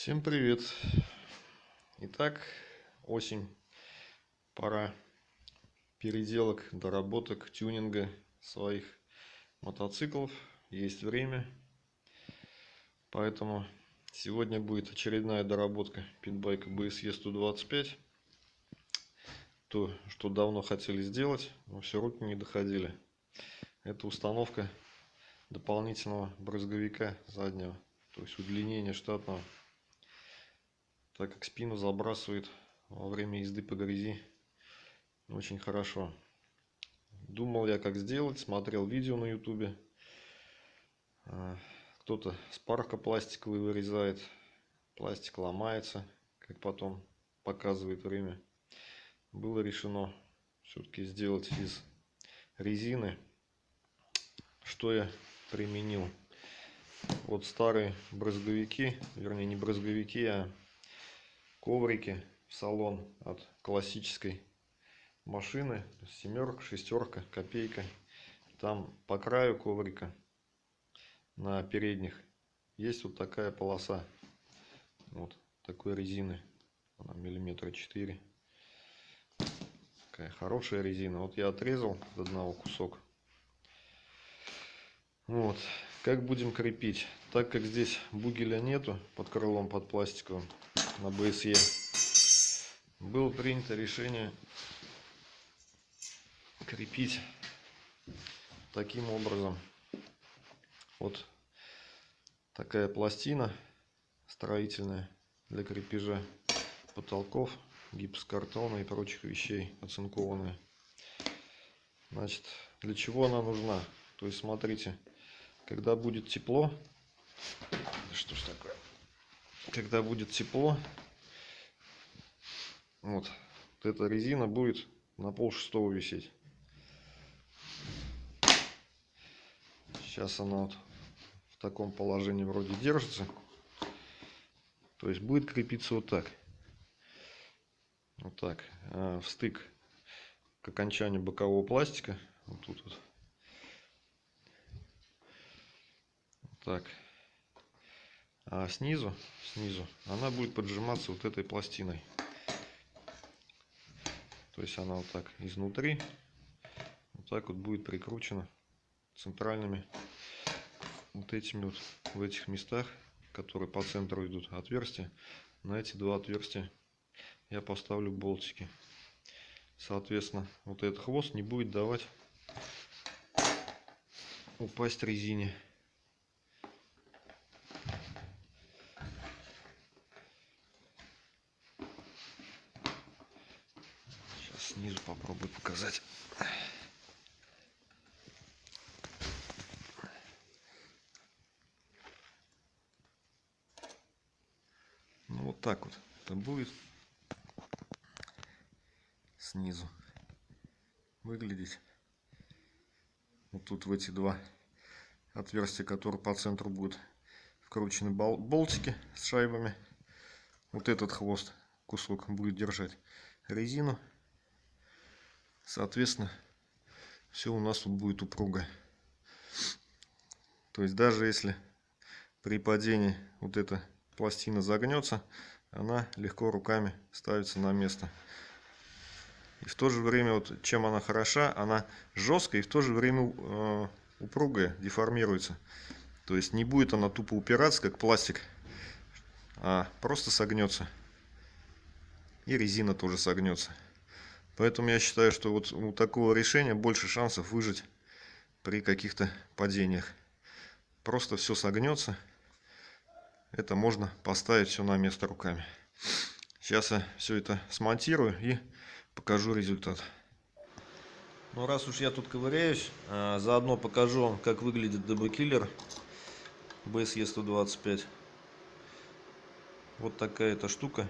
Всем привет! Итак, осень, пора переделок, доработок, тюнинга своих мотоциклов. Есть время, поэтому сегодня будет очередная доработка питбайка BSE 125. То, что давно хотели сделать, но все руки не доходили. Это установка дополнительного брызговика заднего, то есть удлинение штатного так как спину забрасывает во время езды по грязи очень хорошо. Думал я как сделать, смотрел видео на ютубе. А, кто-то с парка пластиковый вырезает, пластик ломается, как потом показывает время. Было решено все-таки сделать из резины. Что я применил? Вот старые брызговики, вернее не брызговики, а коврики в салон от классической машины. Семерка, шестерка, копейка. Там по краю коврика на передних есть вот такая полоса. Вот такой резины. Она миллиметра 4. Такая хорошая резина. Вот я отрезал до одного кусок. Вот. Как будем крепить? Так как здесь бугеля нету под крылом, под пластиковым, на БСЕ было принято решение крепить таким образом. Вот такая пластина строительная для крепежа потолков, гипсокартона и прочих вещей оцинкованная. Значит, для чего она нужна? То есть, смотрите, когда будет тепло, что ж такое? Когда будет тепло, вот, вот эта резина будет на пол шестого висеть. Сейчас она вот в таком положении вроде держится. То есть будет крепиться вот так. Вот так. А в стык к окончанию бокового пластика. Вот тут вот. так а снизу, снизу она будет поджиматься вот этой пластиной. То есть она вот так изнутри, вот так вот будет прикручена центральными вот этими вот в этих местах, которые по центру идут отверстия. На эти два отверстия я поставлю болтики. Соответственно, вот этот хвост не будет давать упасть резине. Снизу попробую показать. Ну вот так вот это будет снизу выглядеть. Вот тут в эти два отверстия, которые по центру будут вкручены болтики с шайбами. Вот этот хвост кусок будет держать резину Соответственно, все у нас тут будет упруго. То есть даже если при падении вот эта пластина загнется, она легко руками ставится на место. И в то же время, вот чем она хороша, она жесткая и в то же время э, упругая, деформируется. То есть не будет она тупо упираться, как пластик, а просто согнется. И резина тоже согнется. Поэтому я считаю, что вот у такого решения больше шансов выжить при каких-то падениях. Просто все согнется. Это можно поставить все на место руками. Сейчас я все это смонтирую и покажу результат. Ну раз уж я тут ковыряюсь, а, заодно покажу вам, как выглядит DB-киллер BSE 125. Вот такая эта штука.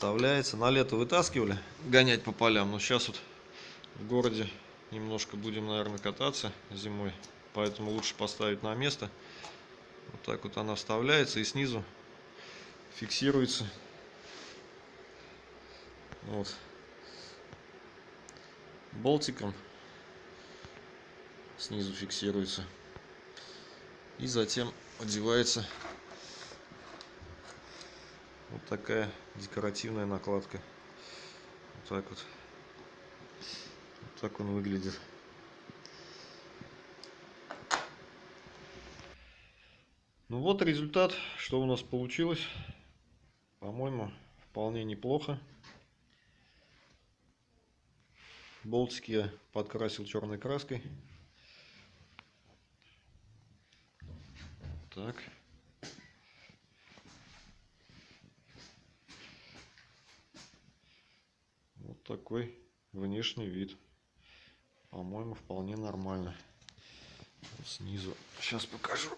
Вставляется. На лето вытаскивали, гонять по полям. Но сейчас вот в городе немножко будем, наверное, кататься зимой. Поэтому лучше поставить на место. Вот так вот она вставляется и снизу фиксируется. Вот. Болтиком снизу фиксируется. И затем одевается такая декоративная накладка. Вот так вот. Вот так он выглядит. Ну вот результат, что у нас получилось. По-моему, вполне неплохо. Болтики я подкрасил черной краской. Так. Вот такой внешний вид. По-моему, вполне нормально. Вот снизу. Сейчас покажу.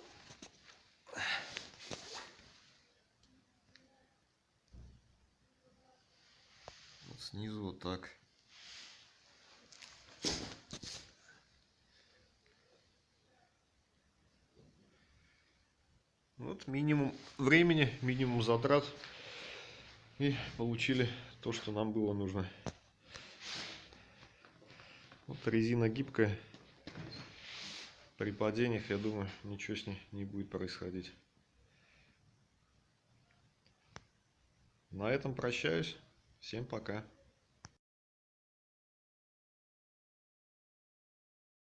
Вот снизу вот так. Вот минимум времени, минимум затрат. И получили то, что нам было нужно. Вот резина гибкая. При падениях, я думаю, ничего с ней не будет происходить. На этом прощаюсь. Всем пока.